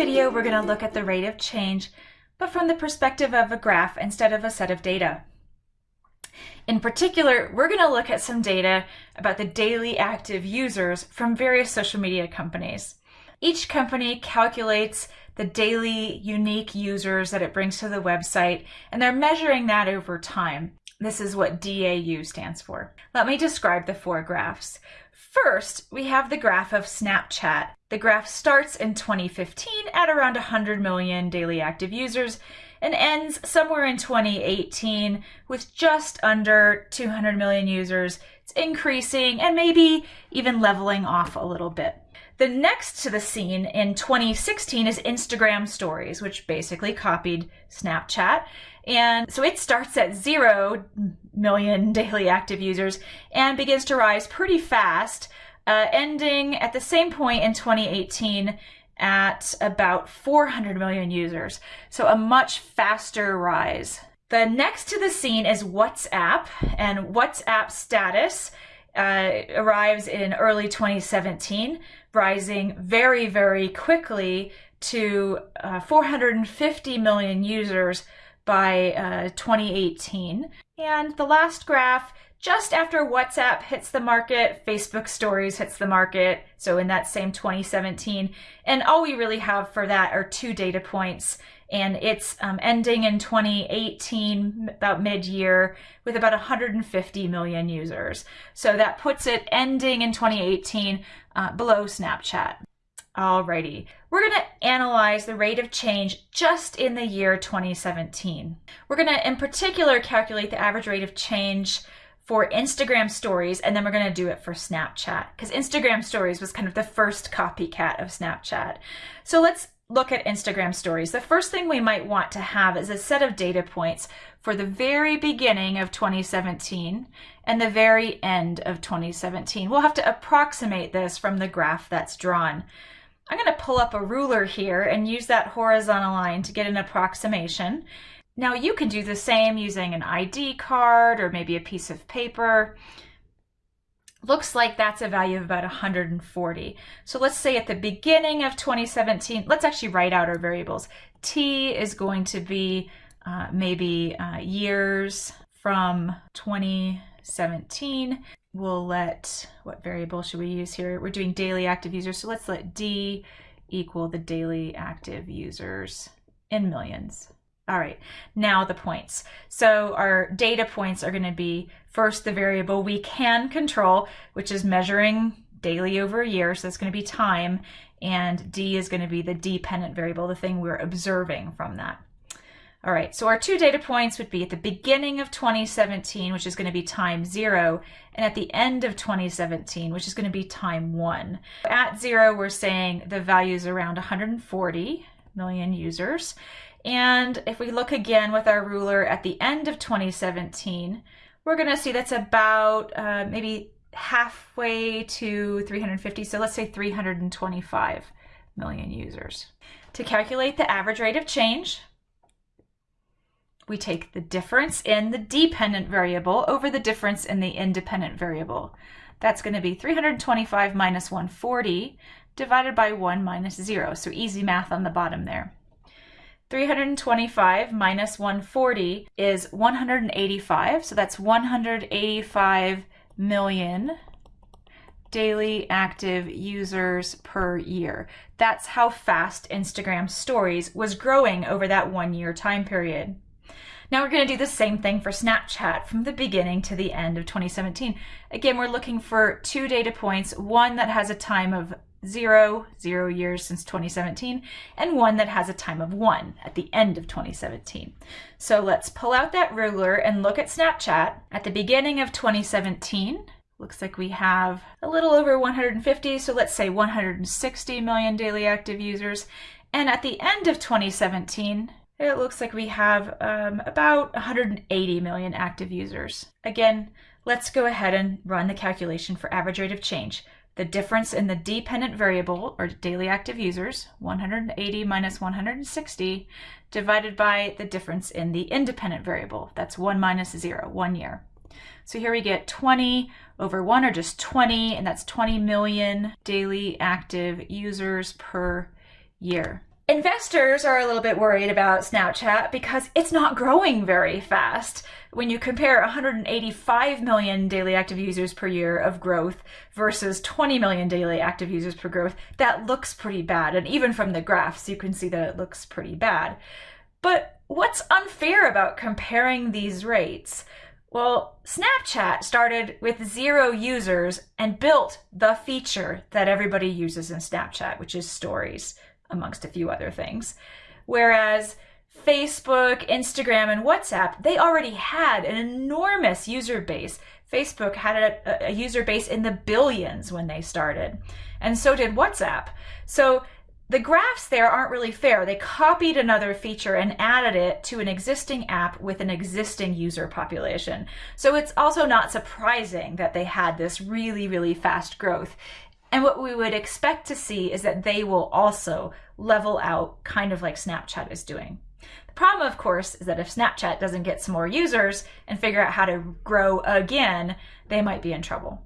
video, we're going to look at the rate of change, but from the perspective of a graph instead of a set of data. In particular, we're going to look at some data about the daily active users from various social media companies. Each company calculates the daily unique users that it brings to the website, and they're measuring that over time. This is what DAU stands for. Let me describe the four graphs. First, we have the graph of Snapchat. The graph starts in 2015 at around 100 million daily active users and ends somewhere in 2018 with just under 200 million users. It's increasing and maybe even leveling off a little bit. The next to the scene in 2016 is Instagram Stories, which basically copied Snapchat. And so it starts at zero million daily active users and begins to rise pretty fast, uh, ending at the same point in 2018 at about 400 million users. So a much faster rise. The next to the scene is WhatsApp, and WhatsApp status uh, arrives in early 2017, rising very, very quickly to uh, 450 million users by uh, 2018. And the last graph, just after WhatsApp hits the market, Facebook Stories hits the market. So in that same 2017. And all we really have for that are two data points. And it's um, ending in 2018, about mid year, with about 150 million users. So that puts it ending in 2018 uh, below Snapchat. Alrighty, we're going to analyze the rate of change just in the year 2017. We're going to, in particular, calculate the average rate of change for Instagram stories, and then we're going to do it for Snapchat, because Instagram stories was kind of the first copycat of Snapchat. So let's look at Instagram stories. The first thing we might want to have is a set of data points for the very beginning of 2017 and the very end of 2017. We'll have to approximate this from the graph that's drawn. I'm going to pull up a ruler here and use that horizontal line to get an approximation. Now you can do the same using an ID card or maybe a piece of paper. Looks like that's a value of about 140. So let's say at the beginning of 2017, let's actually write out our variables. T is going to be uh, maybe uh, years from 2017 we'll let, what variable should we use here? We're doing daily active users, so let's let D equal the daily active users in millions. All right, now the points. So our data points are gonna be first the variable we can control, which is measuring daily over a year, so that's gonna be time, and D is gonna be the dependent variable, the thing we're observing from that. All right, so our two data points would be at the beginning of 2017, which is going to be time zero, and at the end of 2017, which is going to be time one. At zero, we're saying the value is around 140 million users. And if we look again with our ruler at the end of 2017, we're going to see that's about uh, maybe halfway to 350. So let's say 325 million users. To calculate the average rate of change, we take the difference in the dependent variable over the difference in the independent variable. That's going to be 325 minus 140 divided by 1 minus 0. So easy math on the bottom there. 325 minus 140 is 185. So that's 185 million daily active users per year. That's how fast Instagram stories was growing over that one year time period. Now we're going to do the same thing for Snapchat from the beginning to the end of 2017. Again, we're looking for two data points, one that has a time of zero, zero years since 2017, and one that has a time of one at the end of 2017. So let's pull out that ruler and look at Snapchat. At the beginning of 2017, looks like we have a little over 150, so let's say 160 million daily active users. And at the end of 2017, it looks like we have um, about 180 million active users. Again, let's go ahead and run the calculation for average rate of change. The difference in the dependent variable, or daily active users, 180 minus 160, divided by the difference in the independent variable. That's 1 minus 0, one year. So here we get 20 over 1, or just 20, and that's 20 million daily active users per year. Investors are a little bit worried about Snapchat because it's not growing very fast. When you compare 185 million daily active users per year of growth versus 20 million daily active users per growth, that looks pretty bad. And even from the graphs, you can see that it looks pretty bad. But what's unfair about comparing these rates? Well, Snapchat started with zero users and built the feature that everybody uses in Snapchat, which is stories amongst a few other things. Whereas Facebook, Instagram, and WhatsApp, they already had an enormous user base. Facebook had a, a, user base in the billions when they started, and so did WhatsApp. So the graphs there aren't really fair. They copied another feature and added it to an existing app with an existing user population. So it's also not surprising that they had this really, really fast growth. And what we would expect to see is that they will also level out kind of like Snapchat is doing. The problem, of course, is that if Snapchat doesn't get some more users and figure out how to grow again, they might be in trouble.